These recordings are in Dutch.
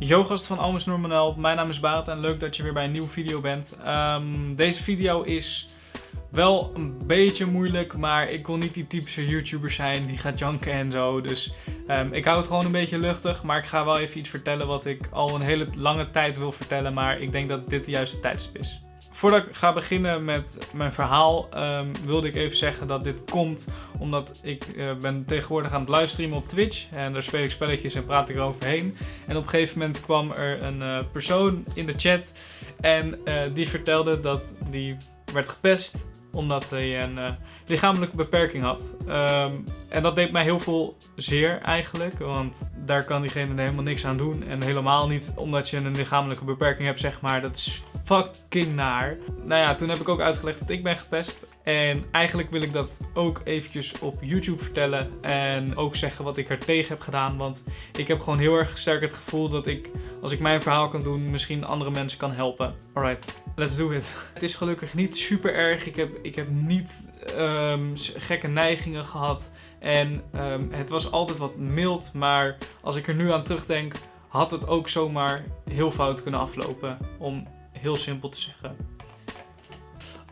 Yo gast van Almus Normanel, mijn naam is Baat en leuk dat je weer bij een nieuwe video bent. Ehm, deze video is wel een beetje moeilijk, maar ik wil niet die typische YouTuber zijn die gaat janken en zo. Dus ehm, ik hou het gewoon een beetje luchtig, maar ik ga wel even iets vertellen wat ik al een hele lange tijd wil vertellen. Maar ik denk dat dit de juiste tijdstip is. Voordat ik ga beginnen met mijn verhaal, um, wilde ik even zeggen dat dit komt omdat ik uh, ben tegenwoordig aan het livestreamen op Twitch. En daar speel ik spelletjes en praat ik eroverheen. En op een gegeven moment kwam er een uh, persoon in de chat en uh, die vertelde dat die werd gepest omdat hij een uh, lichamelijke beperking had. Um, en dat deed mij heel veel zeer eigenlijk, want daar kan diegene helemaal niks aan doen. En helemaal niet omdat je een lichamelijke beperking hebt, zeg maar. Dat is fucking naar. Nou ja, toen heb ik ook uitgelegd dat ik ben gepest. En eigenlijk wil ik dat ook eventjes op YouTube vertellen. En ook zeggen wat ik er tegen heb gedaan. Want ik heb gewoon heel erg sterk het gevoel dat ik, als ik mijn verhaal kan doen, misschien andere mensen kan helpen. Alright, let's do it. Het is gelukkig niet super erg. Ik heb, ik heb niet um, gekke neigingen gehad. En um, het was altijd wat mild. Maar als ik er nu aan terugdenk, had het ook zomaar heel fout kunnen aflopen. Om heel simpel te zeggen.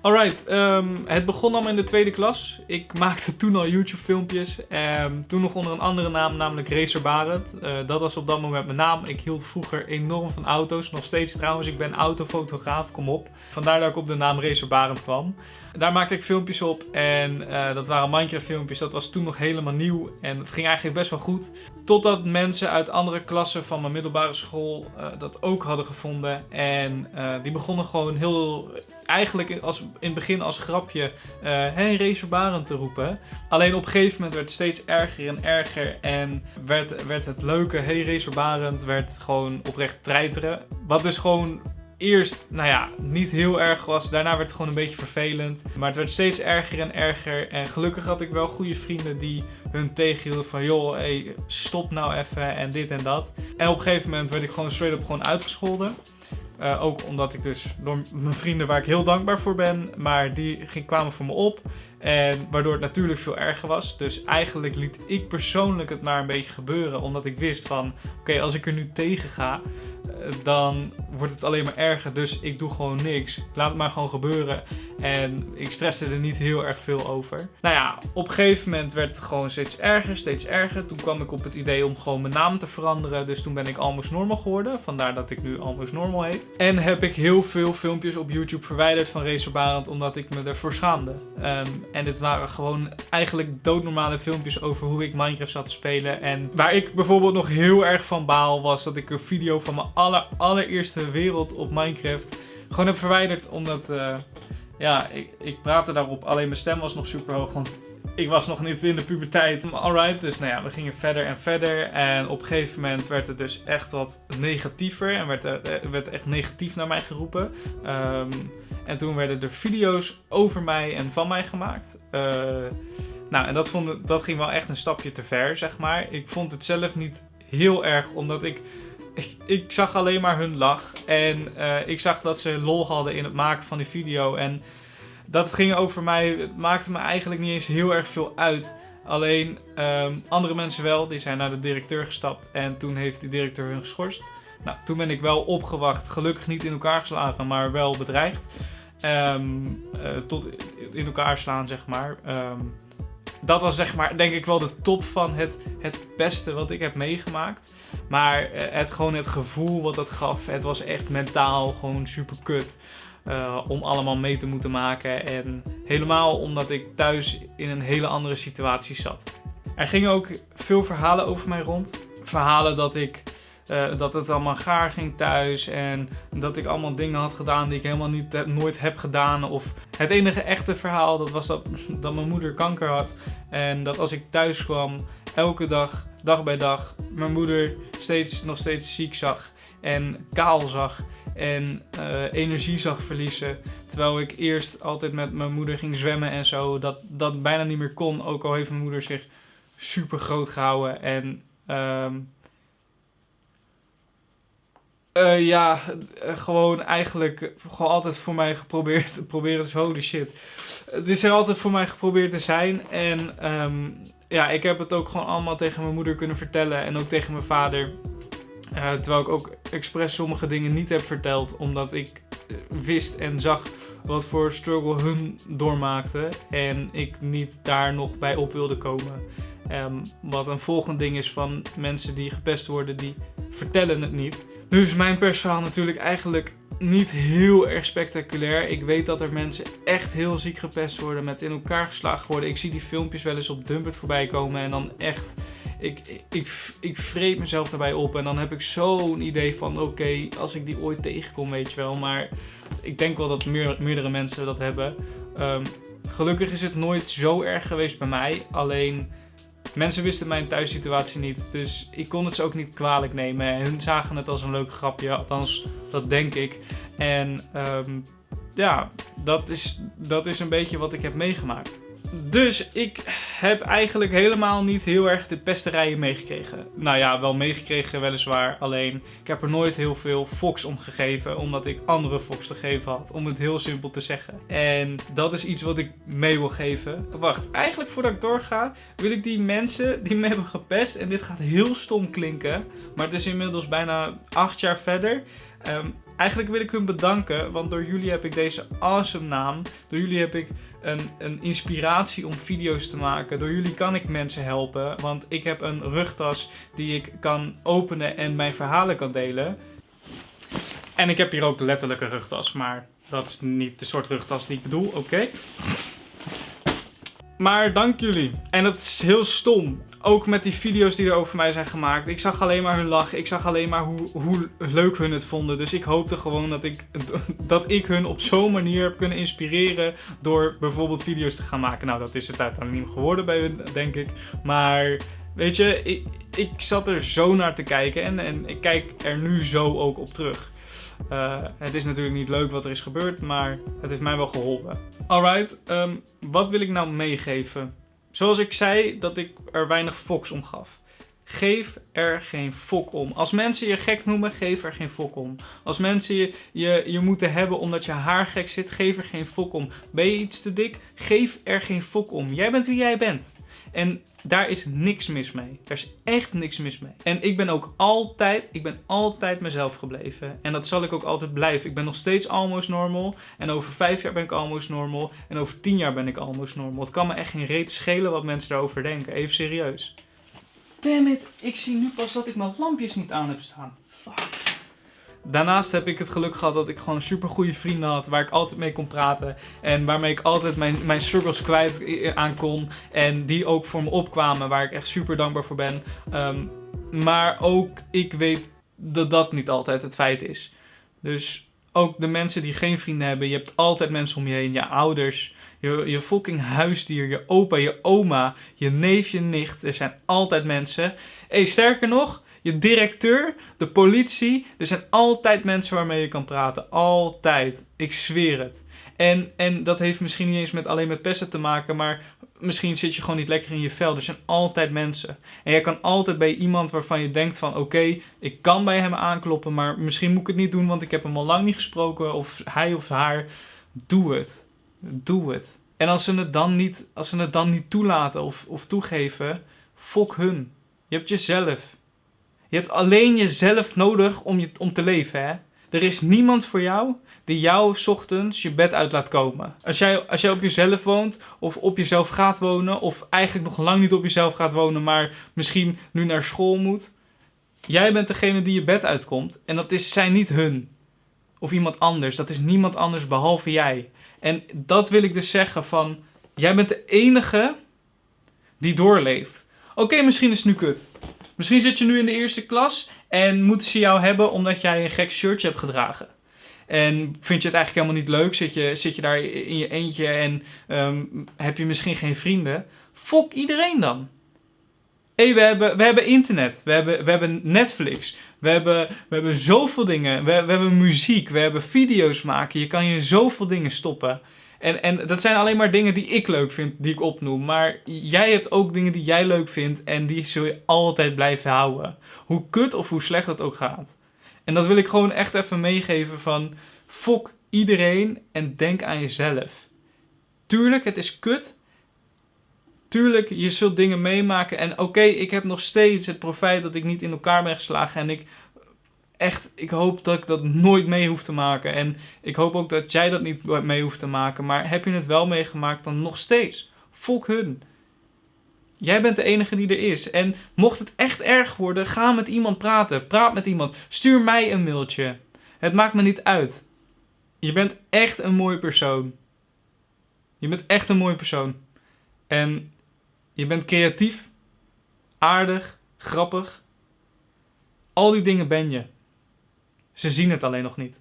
Alright, um, het begon allemaal in de tweede klas. Ik maakte toen al YouTube filmpjes. Um, toen nog onder een andere naam, namelijk Racer Barend. Uh, dat was op dat moment mijn naam. Ik hield vroeger enorm van auto's. Nog steeds trouwens, ik ben autofotograaf, kom op. Vandaar dat ik op de naam Racer Barend kwam. Daar maakte ik filmpjes op en uh, dat waren Minecraft filmpjes. Dat was toen nog helemaal nieuw en het ging eigenlijk best wel goed. Totdat mensen uit andere klassen van mijn middelbare school uh, dat ook hadden gevonden. En uh, die begonnen gewoon heel, eigenlijk als, in het begin als grapje, hey Racer Barend te roepen. Alleen op een gegeven moment werd het steeds erger en erger en werd, werd het leuke hey Racer Barend werd gewoon oprecht treiteren. Wat dus gewoon eerst, nou ja, niet heel erg was. Daarna werd het gewoon een beetje vervelend. Maar het werd steeds erger en erger. En gelukkig had ik wel goede vrienden die hun tegenhielden van... joh, hey, stop nou even en dit en dat. En op een gegeven moment werd ik gewoon straight up gewoon uitgescholden. Uh, ook omdat ik dus door mijn vrienden waar ik heel dankbaar voor ben, maar die ging, kwamen voor me op. En waardoor het natuurlijk veel erger was. Dus eigenlijk liet ik persoonlijk het maar een beetje gebeuren. Omdat ik wist van, oké, als ik er nu tegen ga, dan wordt het alleen maar erger. Dus ik doe gewoon niks. Laat het maar gewoon gebeuren. En ik stresste er niet heel erg veel over. Nou ja, op een gegeven moment werd het gewoon steeds erger, steeds erger. Toen kwam ik op het idee om gewoon mijn naam te veranderen. Dus toen ben ik Almost Normal geworden. Vandaar dat ik nu Almost Normal heet. En heb ik heel veel filmpjes op YouTube verwijderd van Racer Barend. Omdat ik me ervoor schaamde. Um, en dit waren gewoon eigenlijk doodnormale filmpjes over hoe ik Minecraft zat te spelen. En waar ik bijvoorbeeld nog heel erg van baal was dat ik een video van mijn aller, allereerste wereld op Minecraft gewoon heb verwijderd. Omdat, uh, ja, ik, ik praatte daarop. Alleen mijn stem was nog super hoog, want ik was nog niet in de puberteit. Alright, dus nou ja, we gingen verder en verder. En op een gegeven moment werd het dus echt wat negatiever. En werd, er werd echt negatief naar mij geroepen. Um, en toen werden er video's over mij en van mij gemaakt. Nou, en dat, vond, dat ging wel echt een stapje te ver, zeg maar. Ik vond het zelf niet heel erg, omdat ik... Ik, ik zag alleen maar hun lach. En uh, ik zag dat ze lol hadden in het maken van die video. En dat het ging over mij, maakte me eigenlijk niet eens heel erg veel uit. Alleen um, andere mensen wel, die zijn naar de directeur gestapt. En toen heeft die directeur hun geschorst. Nou, toen ben ik wel opgewacht. Gelukkig niet in elkaar geslagen, maar wel bedreigd. Um, uh, tot in elkaar slaan, zeg maar. Um, dat was zeg maar, denk ik wel de top van het, het beste wat ik heb meegemaakt. Maar uh, het gewoon het gevoel wat dat gaf, het was echt mentaal gewoon super kut. Uh, om allemaal mee te moeten maken. En helemaal omdat ik thuis in een hele andere situatie zat. Er gingen ook veel verhalen over mij rond. Verhalen dat ik uh, dat het allemaal gaar ging thuis en dat ik allemaal dingen had gedaan die ik helemaal niet, uh, nooit heb gedaan. Of het enige echte verhaal, dat was dat, dat mijn moeder kanker had. En dat als ik thuis kwam, elke dag, dag bij dag, mijn moeder steeds, nog steeds ziek zag en kaal zag en uh, energie zag verliezen. Terwijl ik eerst altijd met mijn moeder ging zwemmen en zo, dat dat bijna niet meer kon. Ook al heeft mijn moeder zich super groot gehouden en... Um, uh, ja, uh, gewoon eigenlijk gewoon altijd voor mij geprobeerd proberen te holy shit. Het is er altijd voor mij geprobeerd te zijn en um, ja, ik heb het ook gewoon allemaal tegen mijn moeder kunnen vertellen en ook tegen mijn vader. Uh, terwijl ik ook expres sommige dingen niet heb verteld, omdat ik eh, wist en zag wat voor struggle hun doormaakten. En ik niet daar nog bij op wilde komen. Um, wat een volgend ding is van mensen die gepest worden, die vertellen het niet. Nu is mijn persverhaal natuurlijk eigenlijk niet heel erg spectaculair. Ik weet dat er mensen echt heel ziek gepest worden, met in elkaar geslagen worden. Ik zie die filmpjes wel eens op Dumpert voorbij komen en dan echt... Ik, ik, ik, vreet mezelf daarbij op en dan heb ik zo'n idee van oké, als ik die ooit tegenkom, weet je wel. Maar ik denk wel dat meer, meerdere mensen dat hebben. Um, gelukkig is het nooit zo erg geweest bij mij. Alleen Mensen wisten mijn thuissituatie niet, dus ik kon het ze ook niet kwalijk nemen. En hun zagen het als een leuk grapje, althans dat denk ik. En um, ja, dat is, dat is een beetje wat ik heb meegemaakt. Dus ik heb eigenlijk helemaal niet heel erg de pesterijen meegekregen. Nou ja, wel meegekregen weliswaar. Alleen ik heb er nooit heel veel Fox om gegeven. Omdat ik andere Fox te geven had. Om het heel simpel te zeggen. En dat is iets wat ik mee wil geven. Wacht, eigenlijk voordat ik doorga wil ik die mensen die me hebben gepest. En dit gaat heel stom klinken. Maar het is inmiddels bijna acht jaar verder. Um, Eigenlijk wil ik hun bedanken, want door jullie heb ik deze awesome naam. Door jullie heb ik een, een inspiratie om video's te maken. Door jullie kan ik mensen helpen, want ik heb een rugtas die ik kan openen en mijn verhalen kan delen. En ik heb hier ook letterlijk een rugtas, maar dat is niet de soort rugtas die ik bedoel, oké. Maar dank jullie. En dat is heel stom. Ook met die video's die er over mij zijn gemaakt. Ik zag alleen maar hun lachen. Ik zag alleen maar hoe, hoe leuk hun het vonden. Dus ik hoopte gewoon dat ik, dat ik hun op zo'n manier heb kunnen inspireren. Door bijvoorbeeld video's te gaan maken. Nou, dat is het uiteindelijk geworden bij hun, denk ik. Maar weet je, ik, ik zat er zo naar te kijken. En, en ik kijk er nu zo ook op terug. Uh, het is natuurlijk niet leuk wat er is gebeurd, maar het heeft mij wel geholpen. Alright, um, wat wil ik nou meegeven? Zoals ik zei dat ik er weinig foks om gaf. Geef er geen fok om. Als mensen je gek noemen, geef er geen fok om. Als mensen je, je, je moeten hebben omdat je haar gek zit, geef er geen fok om. Ben je iets te dik? Geef er geen fok om. Jij bent wie jij bent. En daar is niks mis mee. Er is echt niks mis mee. En ik ben ook altijd, ik ben altijd mezelf gebleven. En dat zal ik ook altijd blijven. Ik ben nog steeds almost normal. En over vijf jaar ben ik almost normal. En over tien jaar ben ik almost normal. Het kan me echt geen reet schelen wat mensen daarover denken. Even serieus. Damn it, ik zie nu pas dat ik mijn lampjes niet aan heb staan. Fuck. Daarnaast heb ik het geluk gehad dat ik gewoon super goede vrienden had. Waar ik altijd mee kon praten. En waarmee ik altijd mijn, mijn struggles kwijt aan kon. En die ook voor me opkwamen. Waar ik echt super dankbaar voor ben. Ehm, maar ook ik weet dat dat niet altijd het feit is. Dus ook de mensen die geen vrienden hebben. Je hebt altijd mensen om je heen. Je ouders. Je, je fucking huisdier. Je opa, je oma. Je neef, je nicht. Er zijn altijd mensen. Hey, sterker nog je directeur, de politie. Er zijn altijd mensen waarmee je kan praten. Altijd. Ik zweer het. En, en dat heeft misschien niet eens met alleen met pesten te maken, maar misschien zit je gewoon niet lekker in je vel. Er zijn altijd mensen. En jij kan altijd bij iemand waarvan je denkt van oké, ik kan bij hem aankloppen, maar misschien moet ik het niet doen, want ik heb hem al lang niet gesproken. Of hij of haar. Doe het. Doe het. En als ze het dan niet, als ze het dan niet toelaten of, of toegeven, fok hun. Je hebt jezelf. Je hebt alleen jezelf nodig om, om te leven, hè. Er is niemand voor jou die jou ochtends je bed uit laat komen. Als jij, als jij op jezelf woont, of op jezelf gaat wonen, of eigenlijk nog lang niet op jezelf gaat wonen, maar misschien nu naar school moet. Jij bent degene die je bed uitkomt. En dat is, zijn niet hun. Of iemand anders. Dat is niemand anders behalve jij. En dat wil ik dus zeggen van, jij bent de enige die doorleeft. Oké, misschien is het nu kut. Misschien zit je nu in de eerste klas en moeten ze jou hebben omdat jij een gek shirtje hebt gedragen. En vind je het eigenlijk helemaal niet leuk? Zit je, zit je daar in je eentje en um, heb je misschien geen vrienden? Fok iedereen dan. Hé, we, hebben, we hebben internet, we hebben, we hebben Netflix, we hebben, we hebben zoveel dingen. We, we hebben muziek, we hebben video's maken. Je kan je zoveel dingen stoppen. En, en dat zijn alleen maar dingen die ik leuk vind, die ik opnoem. Maar jij hebt ook dingen die jij leuk vindt en die zul je altijd blijven houden. Hoe kut of hoe slecht dat ook gaat. En dat wil ik gewoon echt even meegeven van... Fok iedereen en denk aan jezelf. Tuurlijk, het is kut. Tuurlijk, je zult dingen meemaken. En oké, ik heb nog steeds het profijt dat ik niet in elkaar ben geslagen. En ik echt, ik hoop dat ik dat nooit mee hoef te maken. En ik hoop ook dat jij dat niet mee hoeft te maken. Maar heb je het wel meegemaakt, dan nog steeds. Fok hun. Jij bent de enige die er is. En mocht het echt erg worden, ga met iemand praten. Praat met iemand. Stuur mij een mailtje. Het maakt me niet uit. Je bent echt een mooie persoon. Je bent echt een mooie persoon. En je bent creatief, aardig, grappig. Al die dingen ben je. Ze zien het alleen nog niet.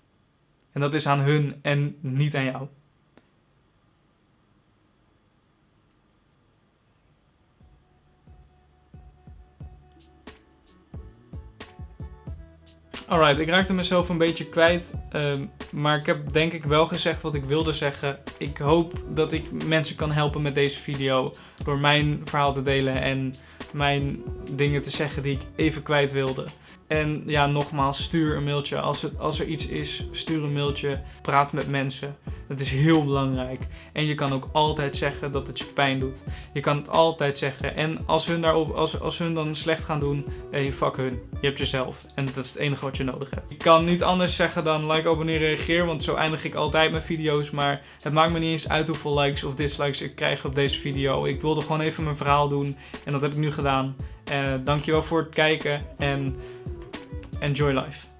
En dat is aan hun en niet aan jou. Alright, ik raakte mezelf een beetje kwijt. Ehm, maar ik heb denk ik wel gezegd wat ik wilde zeggen. Ik hoop dat ik mensen kan helpen met deze video. Door mijn verhaal te delen en mijn dingen te zeggen die ik even kwijt wilde. En ja, nogmaals, stuur een mailtje. Als, als er iets is, stuur een mailtje. Praat met mensen. Dat is heel belangrijk. En je kan ook altijd zeggen dat het je pijn doet. Je kan het altijd zeggen. En als hun, daarop, als, als hun dan slecht gaan doen, hey, fuck hun. Je hebt jezelf. En dat is het enige wat je nodig hebt. Ik kan niet anders zeggen dan like, abonneer, reageer. Want zo eindig ik altijd mijn video's. Maar het maakt me niet eens uit hoeveel likes of dislikes ik krijg op deze video. Ik wilde gewoon even mijn verhaal doen. En dat heb ik nu gedaan. Uh, dankjewel voor het kijken. En enjoy life.